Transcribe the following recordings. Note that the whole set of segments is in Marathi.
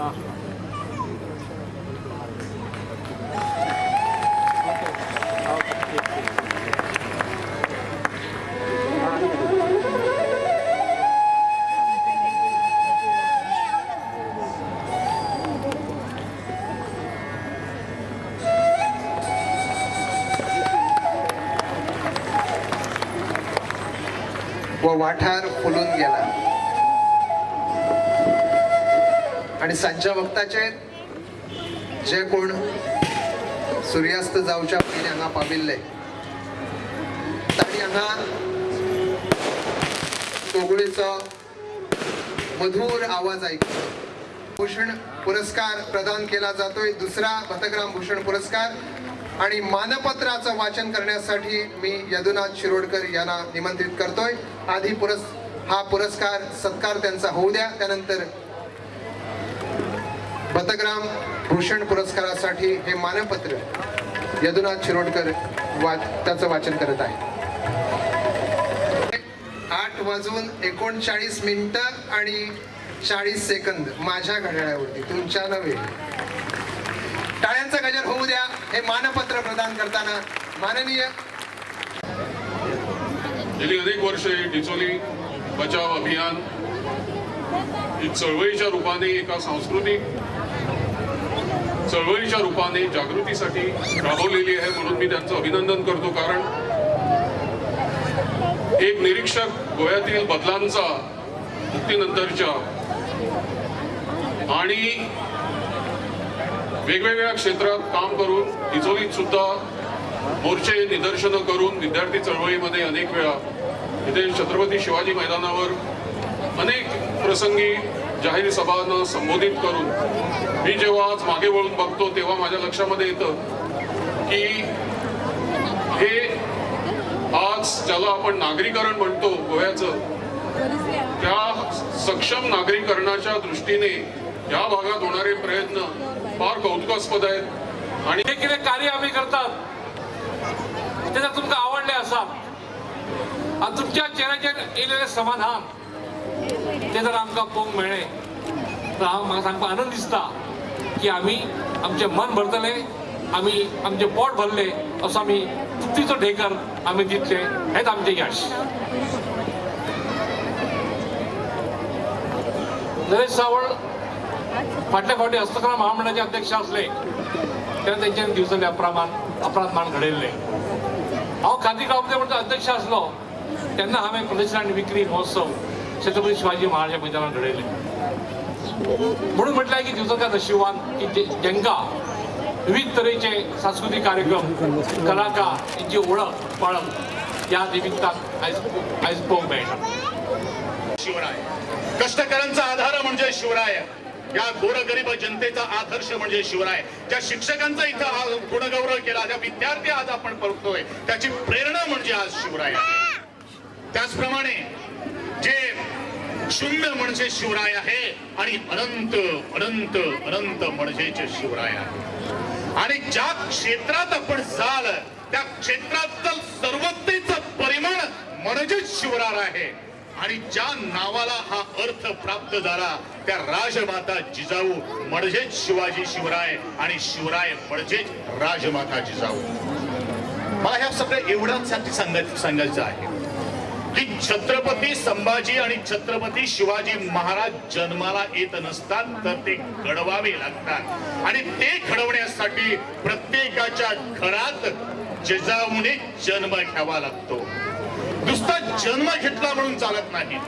व वाठार फुलून गेला. आणि सांच्या वक्ताचे जे कोण सूर्यास्त जावच्या पयलीं हांगा पाविल्ले ताणी हांगा तोगुळेचो मधुर आवाज ऐकलो. भूषण पुरस्कार प्रदान केला जातोय. दुसरा भतग्राम भूषण पुरस्कार आणि मानपत्राचं वाचन करण्यासाठी मी यदुनाथ शिरोडकर यांना निमंत्रित करतोय. आधी पुरस् हा पुरस्कार सत्कार त्यांचा होऊ द्या. त्यानंतर पतग्राम भूषण पुरस्कारासाठी हे मानपत्र यदुनाथ शिरोडकर वा त्याचं वाचन करत आहे. आठ वाजून एकोणचाळीस मिनिटं आणि चाळीस सेकंद माझ्या घड्याळावरती तुमच्या नव्हे. टाळ्यांचा गजर होऊ द्या हे मानपत्र प्रदान करताना माननीय गेली अनेक वर्षे डिचोली बचाव अभियान ही चळवळीच्या रूपाने एका सांस्कृतिक चळवळीच्या रूपाने जागृतीसाठी राबवलेली आहे म्हणून मी त्यांचं अभिनंदन करतो. कारण एक निरीक्षक गोव्यातील बदलांचा मुक्तीनंतरच्या आणि वेगवेगळ्या क्षेत्रात काम करून डिचोलीत सुद्धा मोर्चे निदर्शनं करून विद्यार्थी चळवळीमध्ये अनेक वेळा इथे छत्रपती शिवाजी मैदानावर अनेक प्रसंगी जाहीर सभांना संबोधित करून मी जेव्हा आज मागे वळून बघतो तेव्हा माझ्या लक्षामध्ये येतं की हे आज ज्याला आपण नागरीकरण म्हणतो गोव्याचं त्या सक्षम नागरीकरणाच्या दृष्टीने या भागात होणारे प्रयत्न फार कौतुकास्पद आहेत. आणि हे किती कार्य आम्ही करतात ते जर तुमकां आवडले असा. आणि तुमच्या चेहऱ्याचे येयलेलें समाधान ते जर आमकां पळोवंक मेळ्ळें तर हांव म्हाका सांगपाक आनंद दिसता की आमी आमचें मन भरतले आमी आमचें पोट भरलें असो आमी तृप्तीचो ढेकर आमी दितले. हेंच आमचें यश. नरेश सावळ फाटल्या फावटी हस्तकला महामंडळाचे अध्यक्ष असले तेन्ना त्यांच्यानी दिवसांनी अप्रमाण अपराध मान घडयल्ले हांव खादी गांवचे म्हणटा अध्यक्ष आसलो तेन्ना हांवें प्रदर्शन आनी विक्री महोत्सव छत्रपती शिवाजी महाराज मैदानात घडले म्हणून म्हटलंय की दिवसाचा नशिबान की जे- विविध तऱ्हेचे सांस्कृतिक कार्यक्रम कलाकार यांची ओळख पळख या निमित्तान आयज आयज पळोवंक मेळटा शिवराय. कष्टकऱ्यांचा आधार म्हणजे शिवराय. या गोरगरीब जनतेचा आदर्श म्हणजे शिवराय. ज्या शिक्षकांचा इथं हा गुणगौरव केला ज्या विद्यार्थी आज आपण बघतोय त्याची प्रेरणा म्हणजे आज शिवराय. त्याचप्रमाणे शून्य म्हणजे शिवराय आहे आणि अनंत अनंत अनंत म्हणजेच शिवराय आहे. आणि ज्या क्षेत्रात आपण जाल त्या क्षेत्रातलं सर्वतेच परिमाण म्हणजेच शिवराय आहे. आणि ज्या नावाला हा अर्थ प्राप्त झाला त्या राजमाता जिजाऊ म्हणजेच शिवाजी शिवराय आणि शिवराय म्हणजेच राजमाता जिजाऊ. मला ह्या सगळं एवढ्यासाठी सांगायचं सांगायचं आहे. की छत्रपती संभाजी आणि छत्रपती शिवाजी महाराज जन्माला येत नसतात तर ते घडवावे लागतात. आणि ते घडवण्यासाठी प्रत्येकाच्या घरात जजाऊने जन्म घ्यावा लागतो. नुसता जन्म घेतला म्हणून चालत नाही.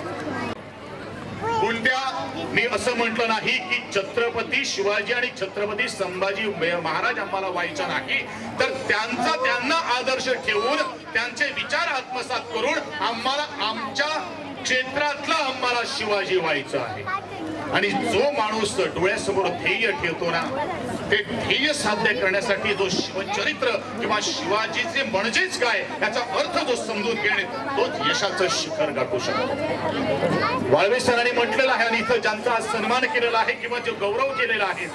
कोणत्या मी असं म्हटलं नाही की छत्रपती शिवाजी आणि छत्रपती संभाजी महाराज आम्हाला व्हायचा नाही. तर त्यांचा त्यांना आदर्श ठेवून त्यांचे विचार आत्मसात करून आम्हाला आमच्या क्षेत्रातला आम्हाला शिवाजी व्हायचं आहे. आणि जो माणूस डोळ्यासमोर ध्येय ठेवतो ना ते ध्येय साध्य करण्यासाठी जो शिवचरित्र किंवा शिवाजीचे म्हणजेच काय याचा अर्थ जो समजून घेणे तोच यशाचं शिखर गाठू शकतो. वाळवे सरांनी म्हटलेलं आहे आणि इथं ज्यांचा सन्मान केलेला आहे किंवा जो गौरव केलेला आहे